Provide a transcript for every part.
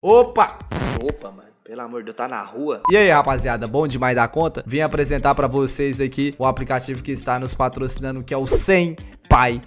Opa! Opa, mano. Pelo amor de Deus, tá na rua? E aí, rapaziada, bom demais da conta? Vim apresentar pra vocês aqui o aplicativo que está nos patrocinando, que é o 100 Pai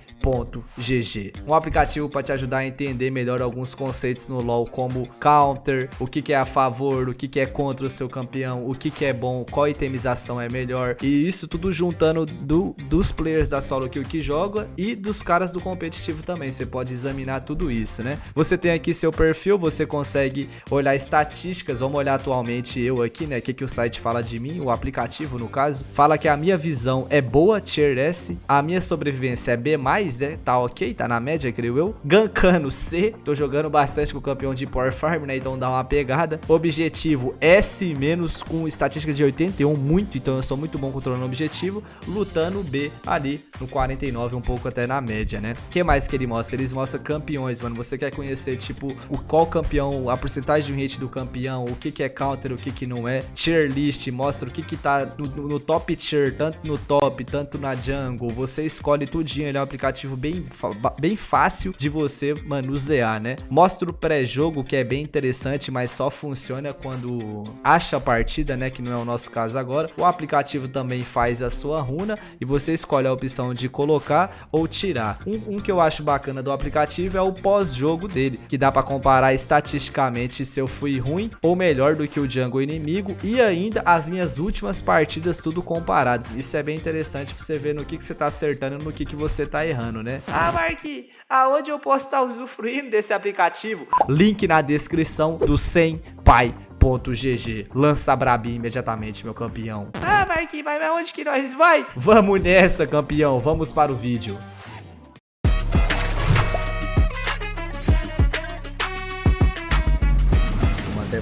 GG. Um aplicativo para te ajudar a entender melhor alguns conceitos no LoL, como counter, o que, que é a favor, o que, que é contra o seu campeão, o que, que é bom, qual itemização é melhor. E isso tudo juntando do, dos players da solo kill que joga e dos caras do competitivo também. Você pode examinar tudo isso, né? Você tem aqui seu perfil, você consegue olhar estatísticas. Vamos olhar atualmente eu aqui, né? O que, que o site fala de mim, o aplicativo no caso. Fala que a minha visão é boa, tier S, a minha sobrevivência é B+, né? Tá ok, tá na média, creio eu. Gankano C, tô jogando bastante com o campeão de Power Farm, né? Então dá uma pegada. Objetivo S- com estatística de 81, muito, então eu sou muito bom controlando o objetivo. Lutando B ali no 49, um pouco até na média, né? O que mais que ele mostra? Eles mostram campeões, mano. Você quer conhecer, tipo, o qual campeão, a porcentagem de hit do campeão, o que que é counter, o que que não é. Tier list, mostra o que que tá no, no top tier, tanto no top, tanto na jungle. Você escolhe tudinho, ele é um aplicativo bem, bem fácil de você manusear, né? Mostra o pré-jogo, que é bem interessante, mas só funciona quando acha a partida, né? Que não é o nosso caso agora. O aplicativo também faz a sua runa e você escolhe a opção de colocar ou tirar. Um, um que eu acho bacana do aplicativo é o pós-jogo dele, que dá para comparar estatisticamente se eu fui ruim ou melhor do que o jungle inimigo e ainda as minhas últimas partidas tudo comparado. Isso é bem interessante para você ver no que, que você tá acertando e no que, que você tá errando, né? Ah, Mark, aonde eu posso estar usufruindo desse aplicativo? Link na descrição do 100 Pai GG. Lança Brabi imediatamente, meu campeão. Ah, Marquinhos, mas onde que nós vai? Vamos nessa, campeão. Vamos para o vídeo.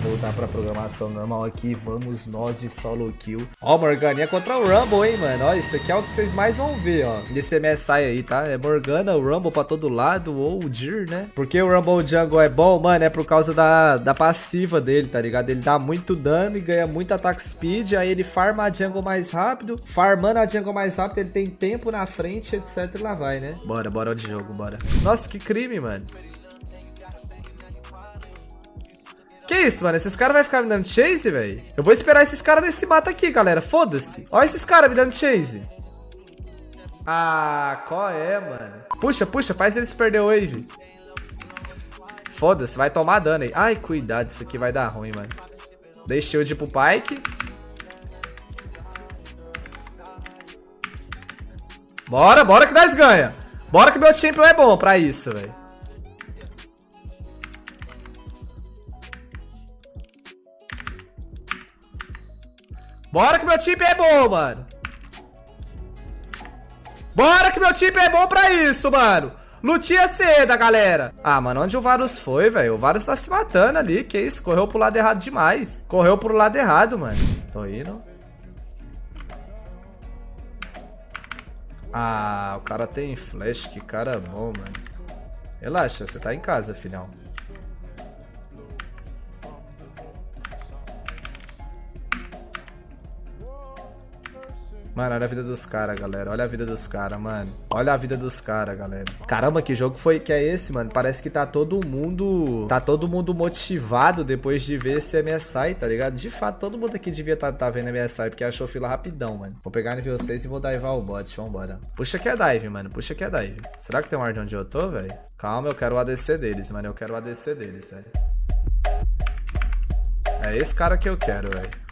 Voltar pra programação normal aqui. Vamos nós de solo kill. Ó, Morgana contra o Rumble, hein, mano. Ó, isso aqui é o que vocês mais vão ver, ó. Nesse MSI aí, tá? É Morgana, o Rumble pra todo lado, ou o Dir, né? Porque o Rumble Jungle é bom, mano, é por causa da, da passiva dele, tá ligado? Ele dá muito dano e ganha muito ataque speed, aí ele farma a jungle mais rápido. Farmando a jungle mais rápido, ele tem tempo na frente, etc. E lá vai, né? Bora, bora de jogo, bora. Nossa, que crime, mano. Que isso, mano? Esses caras vão ficar me dando chase, velho? Eu vou esperar esses caras nesse mato aqui, galera. Foda-se. Olha esses caras me dando chase. Ah, qual é, mano? Puxa, puxa, faz eles perder o wave. Foda-se, vai tomar dano aí. Ai, cuidado, isso aqui vai dar ruim, mano. Dei shield pro Pike. Bora, bora que nós ganha. Bora que meu champion é bom pra isso, velho. Bora que meu time é bom, mano. Bora que meu time é bom pra isso, mano. Lutinha seda, galera. Ah, mano, onde o Varus foi, velho? O Varus tá se matando ali. Que isso? Correu pro lado errado demais. Correu pro lado errado, mano. Tô indo. Ah, o cara tem flash. Que cara bom, mano. Relaxa, você tá em casa, filhão. Mano, olha a vida dos caras, galera. Olha a vida dos caras, mano. Olha a vida dos caras, galera. Caramba, que jogo foi que é esse, mano? Parece que tá todo mundo... Tá todo mundo motivado depois de ver esse MSI, tá ligado? De fato, todo mundo aqui devia tá, tá vendo MSI, porque achou fila rapidão, mano. Vou pegar nível 6 e vou divar o bot. Vambora. Puxa que é dive, mano. Puxa que é dive. Será que tem um ar de onde eu tô, velho? Calma, eu quero o ADC deles, mano. Eu quero o ADC deles, velho. É esse cara que eu quero, velho.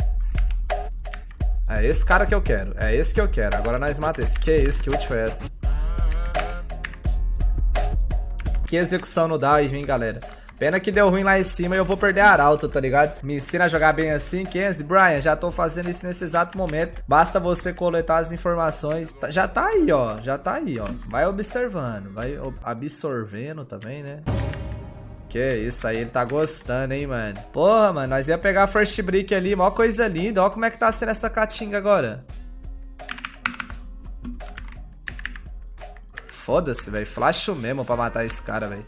É esse cara que eu quero. É esse que eu quero. Agora nós mata esse. Que é esse? Que ult foi essa? Que execução no dive, hein, galera. Pena que deu ruim lá em cima e eu vou perder Arauto, tá ligado? Me ensina a jogar bem assim, Kenzie. Brian, já tô fazendo isso nesse exato momento. Basta você coletar as informações. Tá, já tá aí, ó. Já tá aí, ó. Vai observando. Vai absorvendo também, né? Que isso aí, ele tá gostando, hein, mano. Porra, mano, nós ia pegar a first brick ali, mó coisa linda. Ó como é que tá sendo essa catinga agora. Foda-se, velho. Flash mesmo pra matar esse cara, velho.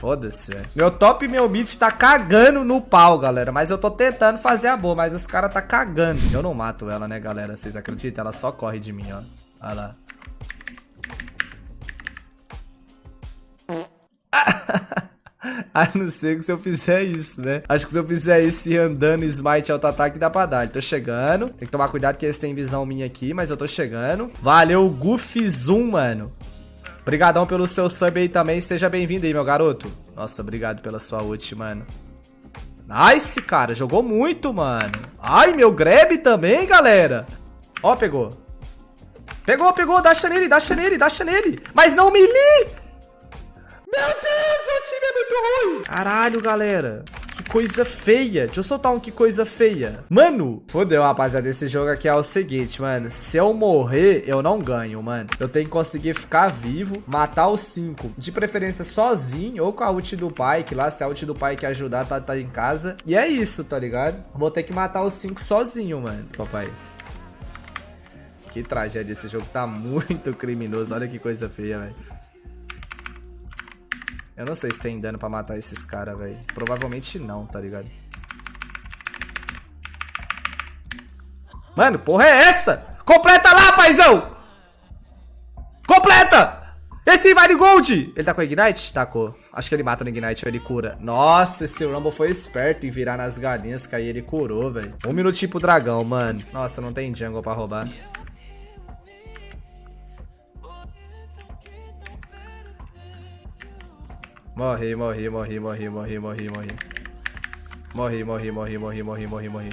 Foda-se, velho. Meu top e meu mid tá cagando no pau, galera. Mas eu tô tentando fazer a boa, mas os caras tá cagando. Eu não mato ela, né, galera? Vocês acreditam? Ela só corre de mim, ó. Olha lá. A não ser que se eu fizer isso, né? Acho que se eu fizer isso andando smite auto-ataque, dá pra dar. Tô chegando. Tem que tomar cuidado que eles têm visão minha aqui, mas eu tô chegando. Valeu, Goofy Zoom, mano. Obrigadão pelo seu sub aí também. Seja bem-vindo aí, meu garoto. Nossa, obrigado pela sua ult, mano. Nice, cara. Jogou muito, mano. Ai, meu grab também, galera. Ó, pegou. Pegou, pegou. Dacha nele, dacha nele, dacha nele. Mas não melee. Meu time é muito ruim. Caralho, galera coisa feia. Deixa eu soltar um que coisa feia. Mano, fodeu, rapaziada. Esse jogo aqui é o seguinte, mano. Se eu morrer, eu não ganho, mano. Eu tenho que conseguir ficar vivo, matar os cinco. De preferência sozinho ou com a ult do pai, que lá se a ult do pai que ajudar, tá, tá em casa. E é isso, tá ligado? Vou ter que matar os cinco sozinho, mano, papai. Que tragédia. Esse jogo tá muito criminoso. Olha que coisa feia, velho. Eu não sei se tem dano pra matar esses caras, velho. Provavelmente não, tá ligado? Mano, porra é essa? Completa lá, paizão! Completa! Esse vai de gold! Ele tá com Ignite? Tacou. Acho que ele mata no Ignite ou ele cura. Nossa, esse Rumble foi esperto em virar nas galinhas, que aí ele curou, velho. Um minutinho pro dragão, mano. Nossa, não tem jungle pra roubar. Morri, morri, morri, morri, morri, morri, morri. Morri, morri, morri, morri, morri, morri, morri.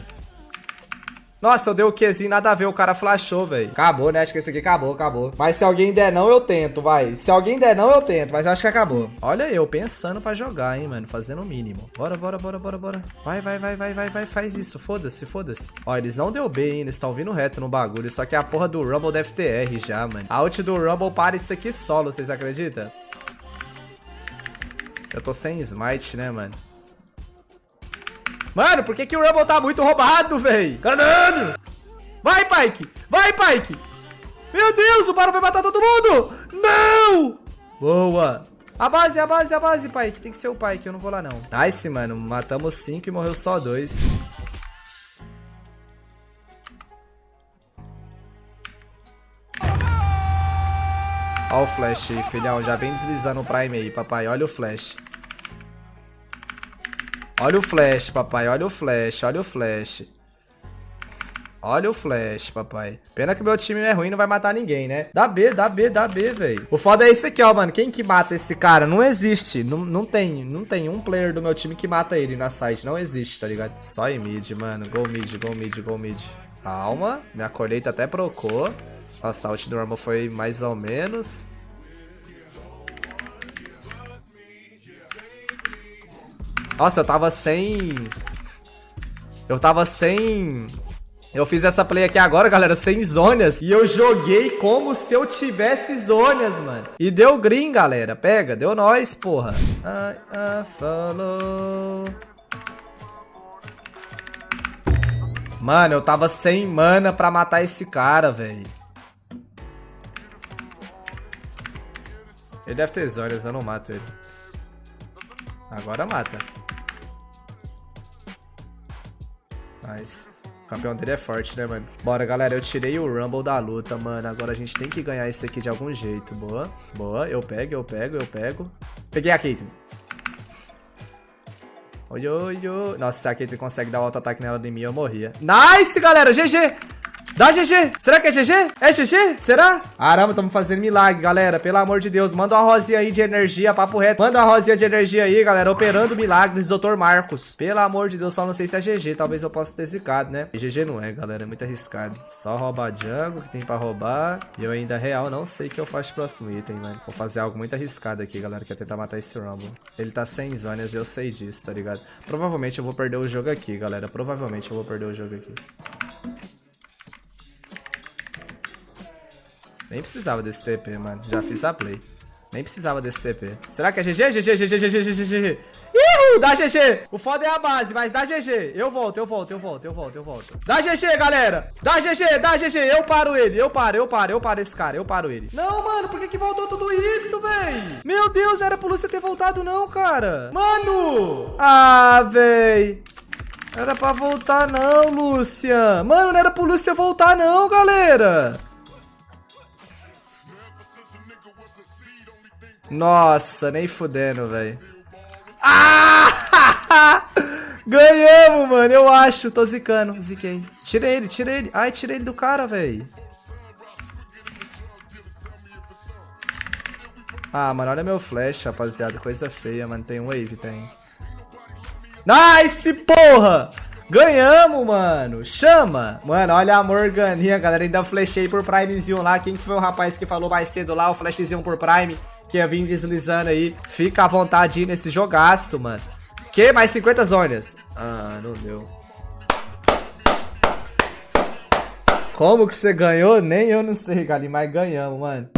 Nossa, eu dei o Qzinho, nada a ver, o cara flashou, velho. Acabou, né? Acho que esse aqui acabou, acabou. Mas se alguém der não, eu tento, vai. Se alguém der não, eu tento, mas eu acho que acabou. Olha eu, pensando pra jogar, hein, mano. Fazendo o mínimo. Bora, bora, bora, bora, bora. Vai, vai, vai, vai, vai, vai, faz isso. Foda-se, foda-se. Ó, eles não deu B, hein. Eles estão vindo reto no bagulho. Só que a porra do Rumble deve ter R já, mano. A ult do Rumble para isso aqui solo, vocês acreditam? Eu tô sem smite, né, mano? Mano, por que, que o Rumble tá muito roubado, véi? Caralho! Vai, Pike! Vai, Pike! Meu Deus, o Baron vai matar todo mundo! Não! Boa! A base, a base, a base, Pike. Tem que ser o Pike, eu não vou lá, não. Nice, mano. Matamos cinco e morreu só dois. Olha o flash aí, filhão. Já vem deslizando o Prime aí, papai. Olha o flash. Olha o flash, papai. Olha o flash. Olha o flash. Olha o flash, papai. Pena que meu time não é ruim, não vai matar ninguém, né? Dá B, dá B, dá B, velho. O foda é esse aqui, ó, mano. Quem que mata esse cara? Não existe. Não, não tem. Não tem um player do meu time que mata ele na site. Não existe, tá ligado? Só em mid, mano. Go mid, go mid, go mid. Calma. Minha colheita até procou. Nossa, a ult do Rumble foi mais ou menos. Nossa, eu tava sem... Eu tava sem... Eu fiz essa play aqui agora, galera, sem zônias. E eu joguei como se eu tivesse zônias, mano. E deu green, galera. Pega, deu nós, porra. I, I follow... Mano, eu tava sem mana pra matar esse cara, velho. Ele deve ter zônias, eu não mato ele. Agora mata. Mas o campeão dele é forte, né, mano? Bora, galera. Eu tirei o Rumble da luta, mano. Agora a gente tem que ganhar isso aqui de algum jeito. Boa. Boa. Eu pego, eu pego, eu pego. Peguei a Caitlyn. Oi, oi, oi. Nossa, se a Caitlyn consegue dar o auto-ataque nela de mim, eu morria. Nice, galera. GG. Dá GG. Será que é GG? É GG? Será? Caramba, estamos fazendo milagre, galera. Pelo amor de Deus, manda uma rosinha aí de energia, papo reto. Manda uma rosinha de energia aí, galera. Operando milagres, Dr. Marcos. Pelo amor de Deus, só não sei se é GG. Talvez eu possa ter zicado, né? GG não é, galera. É muito arriscado. Só roubar jungle que tem pra roubar. E eu ainda, real, não sei o que eu faço pro próximo item, mano. Vou fazer algo muito arriscado aqui, galera. Que é tentar matar esse Rumble. Ele tá sem zonas e eu sei disso, tá ligado? Provavelmente eu vou perder o jogo aqui, galera. Provavelmente eu vou perder o jogo aqui. Nem precisava desse TP, mano. Já fiz a play. Nem precisava desse TP. Será que é GG? GG, GG, GG, GG, GG. Ih, dá GG. O foda é a base, mas dá GG. Eu volto, eu volto, eu volto, eu volto, eu volto. Dá GG, galera. Dá GG, dá GG. Eu paro ele, eu paro, eu paro, eu paro esse cara, eu paro ele. Não, mano, por que que voltou tudo isso, véi? Meu Deus, era pro Lúcia ter voltado não, cara. Mano. Ah, véi. Era pra voltar não, Lúcia. Mano, não era pro Lúcia voltar não, galera. Nossa, nem fudendo, velho. Ah! Ganhamos, mano, eu acho. Tô zicando, ziquei. Tirei ele, tirei ele. Ai, tirei ele do cara, velho. Ah, mano, olha meu flash, rapaziada. Coisa feia, mano. Tem um wave, tem. Nice, porra! Ganhamos, mano. Chama. Mano, olha a Morganinha, galera. Ainda flashei por Primezinho lá. Quem foi o rapaz que falou mais cedo lá? O flashzinho por Prime. Que ia vir deslizando aí. Fica à vontade aí nesse jogaço, mano. Que? Mais 50 zonas. Ah, não deu. Como que você ganhou? Nem eu não sei, Galinho, mas ganhamos, mano.